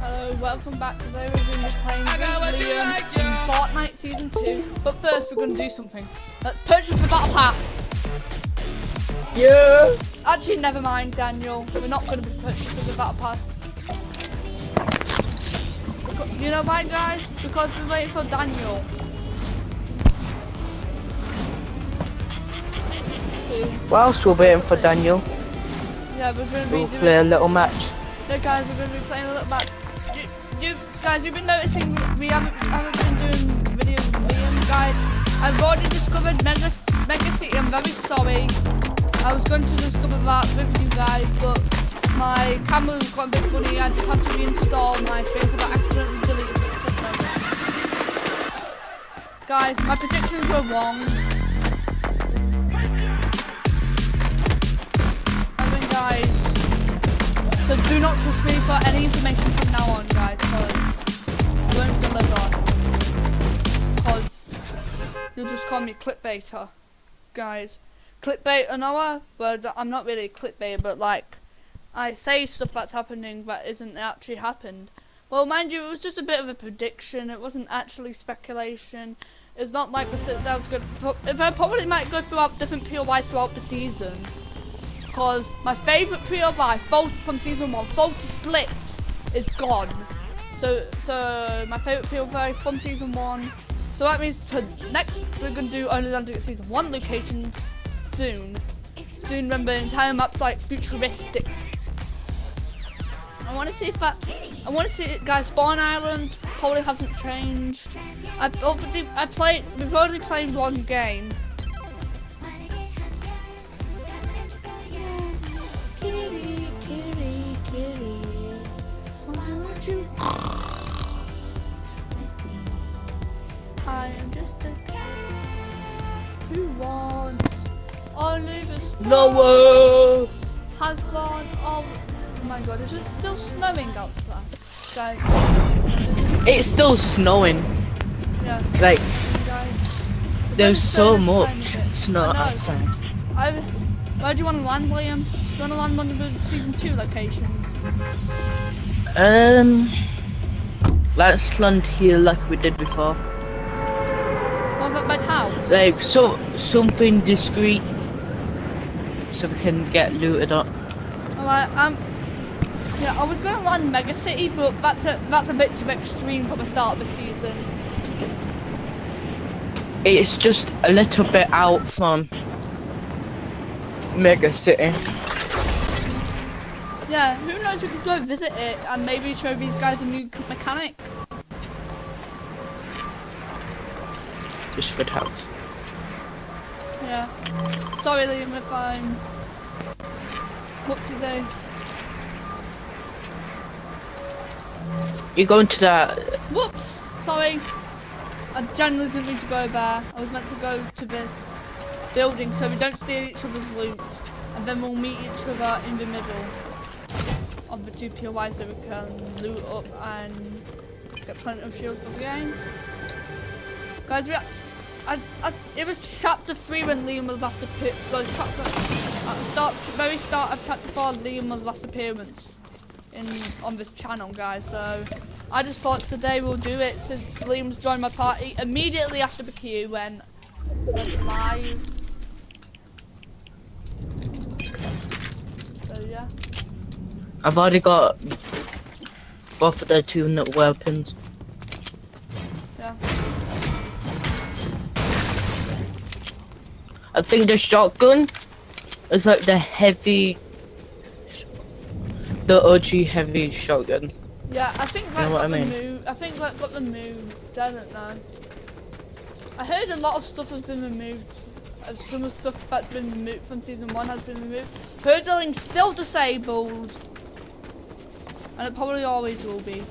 Hello, welcome back. Today we're going to be playing with Liam in Fortnite Season 2. But first, we're going to do something. Let's purchase the Battle Pass. Yeah. Actually, never mind, Daniel. We're not going to be purchasing the Battle Pass. Beca- You know why, guys? Because we're waiting for Daniel. To, Whilst we're waiting for Daniel, yeah, we're going to be we'll doing... play a little match. Yeah, guys, we're going to be playing a little back. Guys, you've been noticing we haven't, haven't been doing videos with Liam, guys. I've already discovered Mega, Mega City. I'm very sorry. I was going to discover that with you guys, but my camera got a bit funny. I just had to reinstall my thing because I accidentally deleted it. Guys, my predictions were wrong. I mean, guys. So do not trust me for any information from now on, guys, because Won't. Because you'll just call me clickbaiter, guys. Clickbait Noah? Well, th- I'm not really a clickbait, but like, I say stuff that's happening that isn't actually happened. Well, mind you, it was just a bit of a prediction. It wasn't actually speculation. It's not like the was good. I probably might go throughout different POIs throughout the season because my favourite POI from season one, Faulty Splits, is gone. So, so my favourite POI from season one. So that means to next we're gonna do only landing season one locations soon. Soon, remember, entire map's like futuristic. I want to see if that. I want to see it, guys. Spawn Island probably hasn't changed. I've already. I played. We've already played one game. Noah. has gone. Oh my god, is it still snowing outside? Guys, It's still snowing. yeah, Like guys. There's so snowing a tiny much snow outside. I, where do you want to land, Liam? Do you want to land one of the season two locations? Um, let's land here like we did before. One at my house. Like so something discreet, so we can get looted up. Alright, um, yeah, I was gonna land Mega City, but that's a that's a bit too extreme for the start of the season. It's just a little bit out from Mega City. Yeah, who knows? We could go visit it and maybe show these guys a new mechanic. Just for house. Yeah. Sorry, Liam, if I'm. to do. You're going to that. Whoops! Sorry. I generally didn't need to go there. I was meant to go to this building so we don't steal each other's loot. And then we'll meet each other in the middle of the two POIs so we can loot up and get plenty of shields for the game. Guys, we, I, it was chapter 3 when Liam was last appear, no, chapter, at the start, very start of chapter 4, Liam was last appearance in on this channel, guys. So I just thought today we'll do it since Liam's joined my party immediately after the queue when went live. So yeah, I've already got both of the two weapons. I think the shotgun is like the heavy, the OG heavy shotgun. Yeah, I think that know got I the move. I think that got the move. I don't know. I heard a lot of stuff has been removed. uh, Some of the stuff that's been removed from season one has been removed. Hurdling still disabled, and it probably always will be.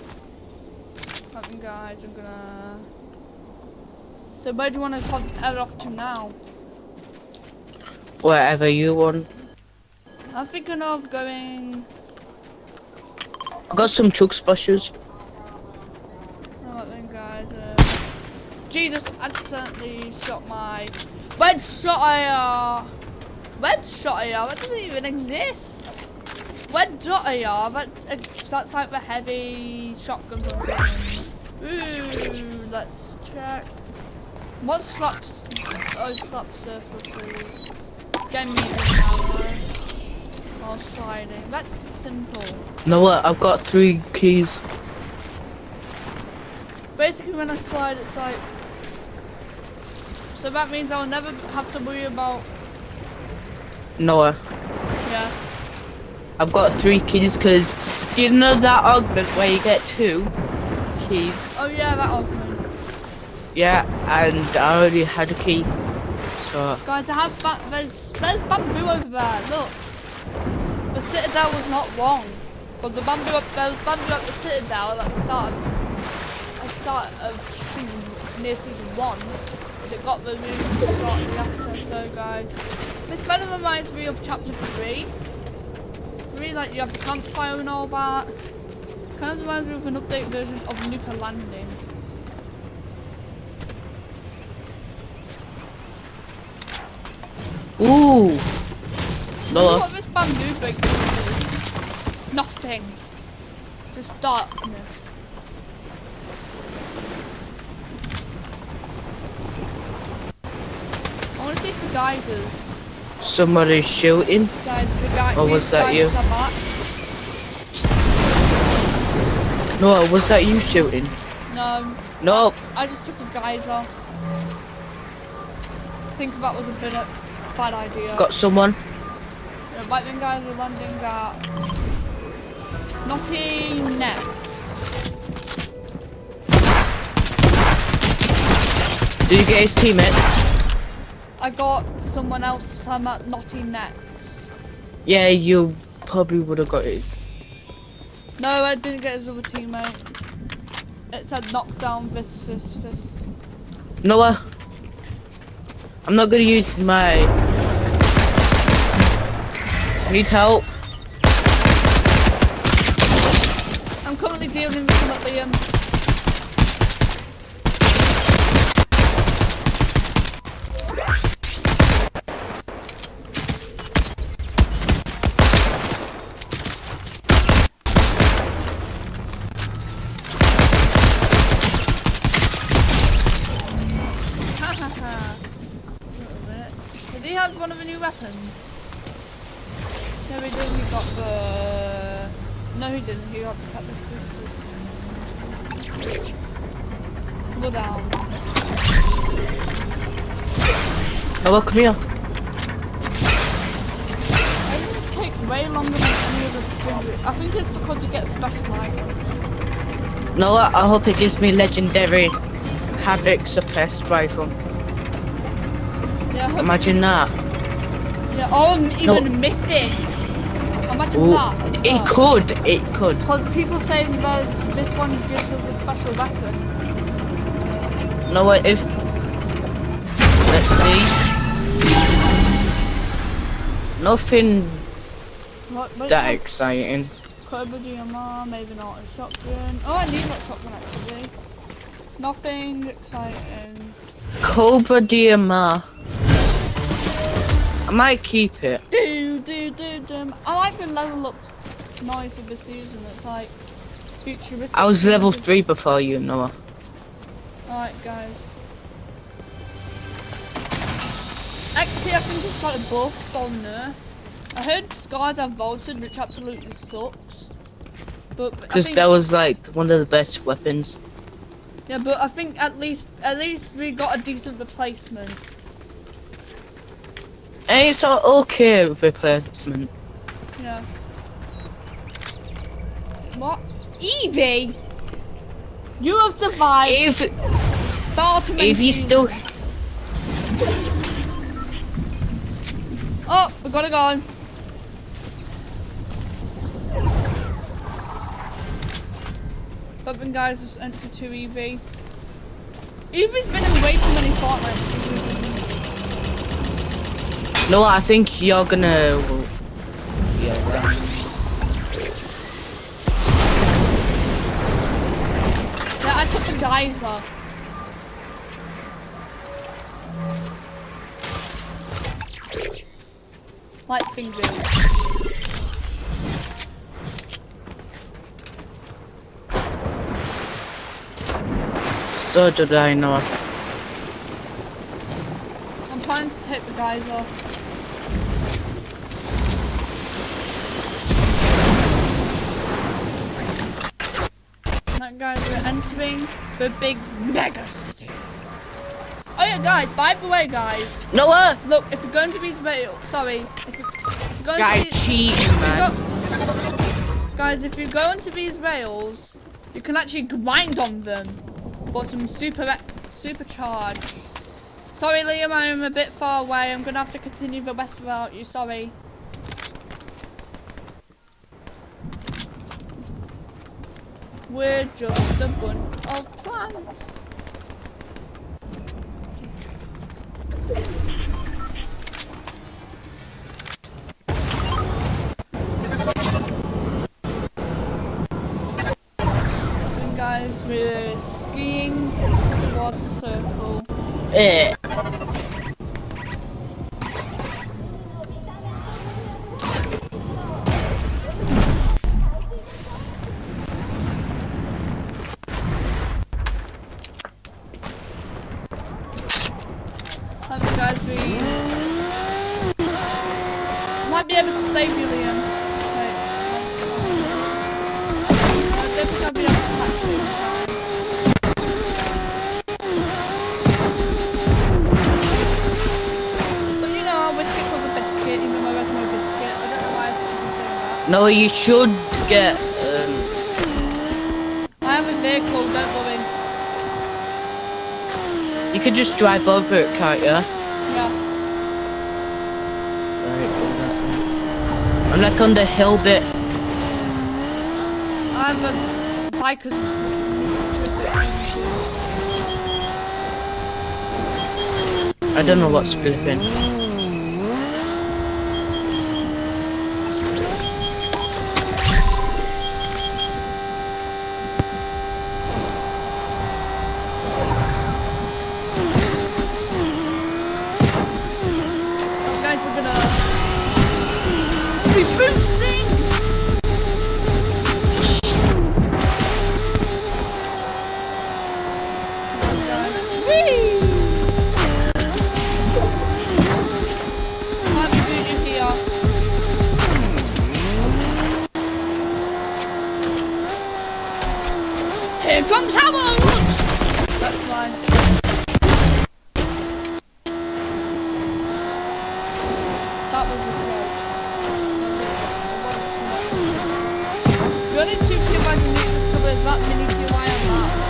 Think, guys, I'm gonna. So where do you want to head off to now? Wherever you want. I'm thinking of going. I got some chug splashes. Alright then, guys. Uh, Jesus accidentally shot my red shot AR. Red shot AR. That doesn't even exist. where Dotty are, that, that's like the heavy shotgun. Ooh, let's check. What slaps? Oh, slap surfaces. Get armor. Or sliding. That's simple. No, what? I've got three keys. Basically, when I slide, it's like. So that means I'll never have to worry about. Noah, Yeah. I've got three keys because do you know that augment where you get two keys? Oh yeah, that augment. Yeah, and I already had a key. Guys, I have ba there's there's bamboo over there. Look, the citadel was not wrong because the bamboo up there was bamboo up the citadel at the start of the start of season near season one, but it got removed shortly after. So guys, this kind of reminds me of chapter three. Three, like you have the campfire and all that. Kind of reminds me of an update version of Nuka Landing. Ooh, Noah, what this bamboo breaks into. Nothing. Just darkness. I want to see if the geysers. somebody's shooting. Guys, the guy. Oh, These was that you? No, was that you shooting? No, Nope. I just took a geyser. I think that was a of bad idea. Got someone. Yeah, lightning guys are landing at Knotty Net. Did you get his teammate? I got someone else. I'm at Knotty Net. Yeah, you probably would have got it. No, I didn't get his other teammate. It said knockdown this, this, this. Noah, I'm not gonna use my. Need help? I'm currently dealing with him at. Um, Little bit. Did he have one of the new weapons? No, he didn't. He got the. No, He got the pistol. Go down. Noah, come here. This take way longer than any other thing? I think it's because you get special item. Noah, I hope it gives me legendary Havoc suppressed rifle. Yeah, Imagine that. Yeah, or even No. missing. Imagine Ooh, that. as it well. could, it could. Because people say that this one gives us a special weapon. Noah, if. Let's see. Nothing What, what that exciting. Cobra DMR, maybe not a shotgun. Oh, I need that shotgun actually. Nothing exciting. Cobra DMR. I might keep it. Do do do do. I like the level up noise of the season. It's like futuristic. I was level 3 before you, Noah. Alright, guys. XP, I think it's got a buff or nerf. I heard Skies have vaulted, which absolutely sucks. But Because that was like one of the best weapons. yeah, but I think at least at least we got a decent replacement. And it's an okay with replacement. Yeah. What? Evie, you have survived If far too many if you still Oh, we gotta go. But then guys, just entry to Evie. Evie's been in way too many Fortnite no. I think you're gonna. Yeah. Right. Yeah, I took the guys off. Like. So did I not. I'm trying to take the guys. The big mega city. Oh yeah, guys. By the way, guys, Noah! look, if you're going to be sorry, if you're, going Guy to be, cheating, if man. go- guys, if you're going to these rails, you can actually grind on them for some super supercharged. Sorry, Liam, I'm a bit far away. I'm gonna have to continue the rest without you. Sorry. We're just a bunch of plants. Guys, we're skiing towards the circle. Eh. Biscuit, even though there's no biscuit. I don't know why I keep saying that. No, you should get. Um, I have a vehicle, don't worry. you could just drive over it, can't you? Yeah. I'm like on the hill bit. I have a biker's I don't know what's flipping. That was- it was not. You're in two few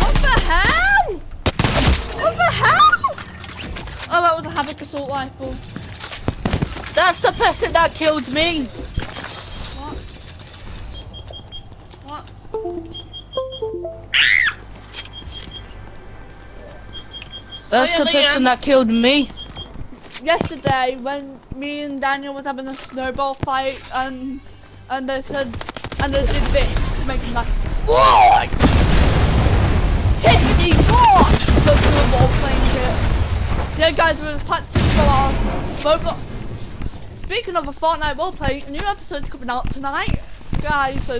What the hell? What the hell? Oh, that was a Havoc assault rifle. That's the person that killed me. What? What? That's Oh, yeah, the person that killed me. Yesterday, when me and Daniel was having a snowball fight, and and they said, and they did this to make him laugh. What? Tiffany, what? But we were role playing it. Yeah, guys, we was practicing for our Roblox. Speaking of a Fortnite roleplay, a new episode's coming out tonight, guys. So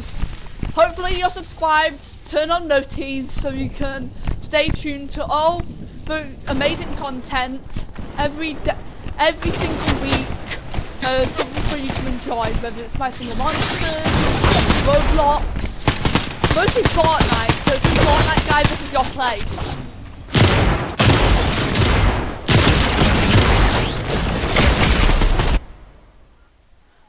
hopefully you're subscribed, turn on notifications so you can stay tuned to all the amazing content every day, every single week. Uh, something for you to enjoy, whether it's my single monsters, Roblox, mostly Fortnite. So if you're Fortnite guy, this is your place.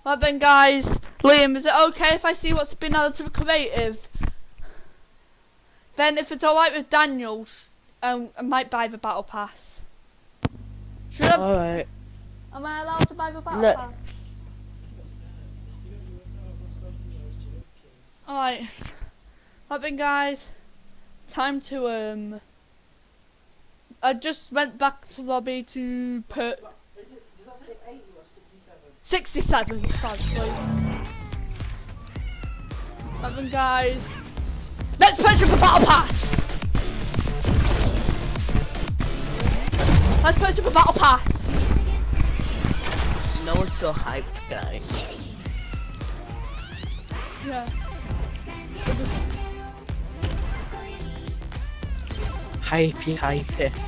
Right then, guys. Liam, is it okay if I see what's been added to the creative? Then, if it's alright with Daniel, um, I might buy the battle pass. Should I? Alright. Am I allowed to buy the battle No. pass? Alright. Right then guys. Time to um I just went back to lobby to put Is it, does that say 80 or 67? 67 sadly. Right then guys. Let's purchase a battle pass! Let's purchase a battle pass! No one's so hyped, guys. Yeah. Hypey, hypey.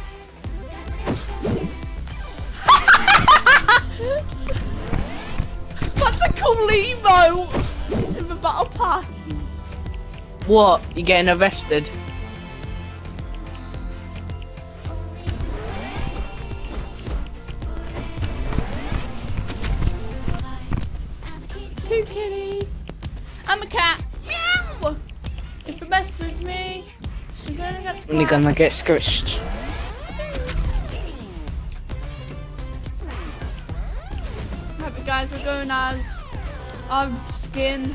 That's a cool emo in the battle pass. What? You getting arrested? Me, you're gonna get Only scratched. gonna get scratched. Right, guys, we're going as our skin.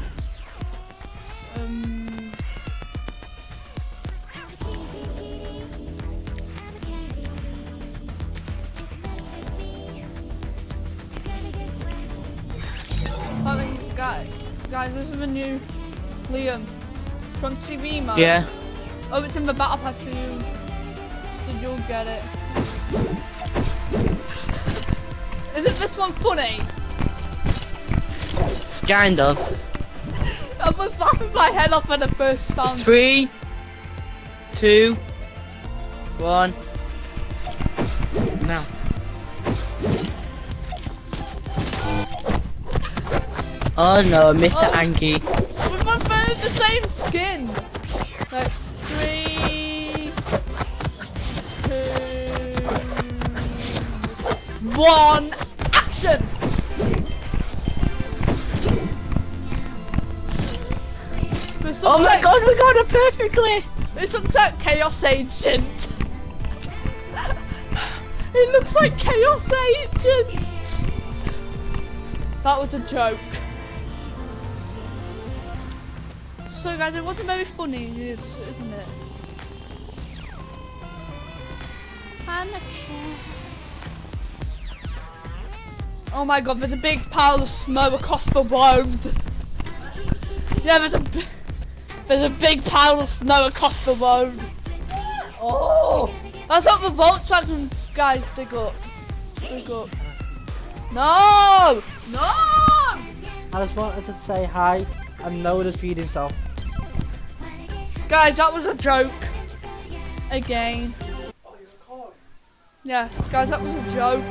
Um, guys, guys, this is the new Liam. Do you want to see the emo? Yeah. Oh, it's in the battle pass, so you, so you'll get it. Isn't this one funny? Kind of. I was laughing my head off at the first sound. Three, two, one. Now. Oh no, Mr. Oh. Anki. We've both wearing the same skin. Right, three, two, one, action! Oh my like- god, we got it perfectly! This looks like Chaos Agent. it looks like Chaos Agent. That was a joke. So guys, it wasn't very funny, is- isn't it? I'm a cat. Oh my god, there's a big pile of snow across the road. Yeah, there's a there's a big pile of snow across the road. Oh! That's what the Volkswagen guys dig up. Dig up. No! No! I just wanted to say hi and Noah just beat himself. Guys, that was a joke. Again. Oh. Yeah, guys, that was a joke.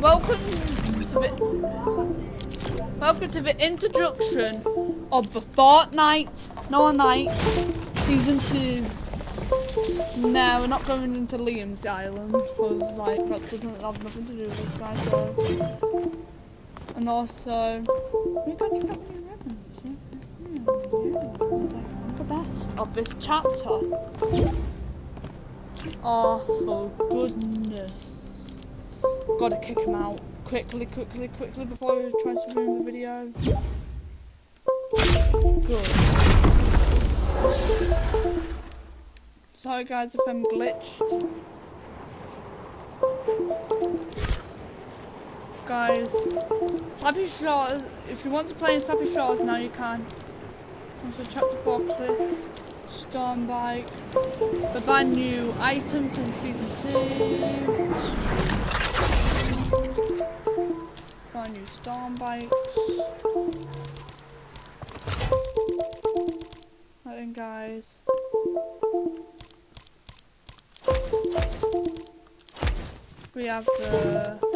Welcome to the Welcome to the introduction of the Fortnite No Night Season 2. No, we're not going into Liam's Island because like that doesn't have nothing to do with this guy so and also we got The best of this chapter. Oh, for goodness. Gotta kick him out. Quickly, quickly, quickly before he tries to ruin the video. Good. Sorry guys if I'm glitched. Guys, Slappy Shores, if you want to play in Slappy Shores now you can. Also chapter 4 cliffs, storm bike, the brand new items in season 2. Brand new storm bikes. Right guys. We have the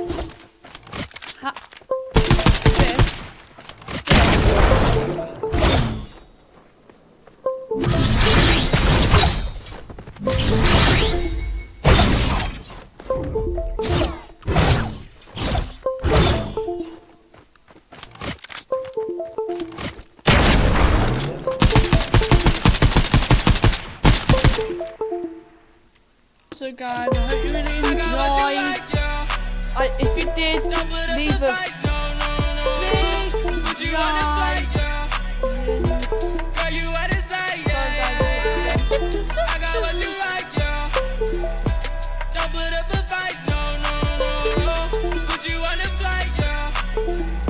no. Put you on a flight, yeah.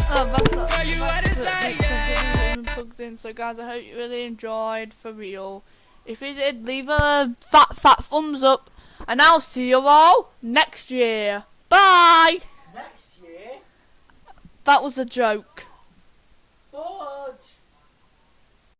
Oh, that's not. Girl, you what to say, yeah. Plugged in. So, guys, I hope you really enjoyed for real. If you did, leave a fat, fat thumbs up, and I'll see you all next year. Bye! Next year? That was a joke. Bye!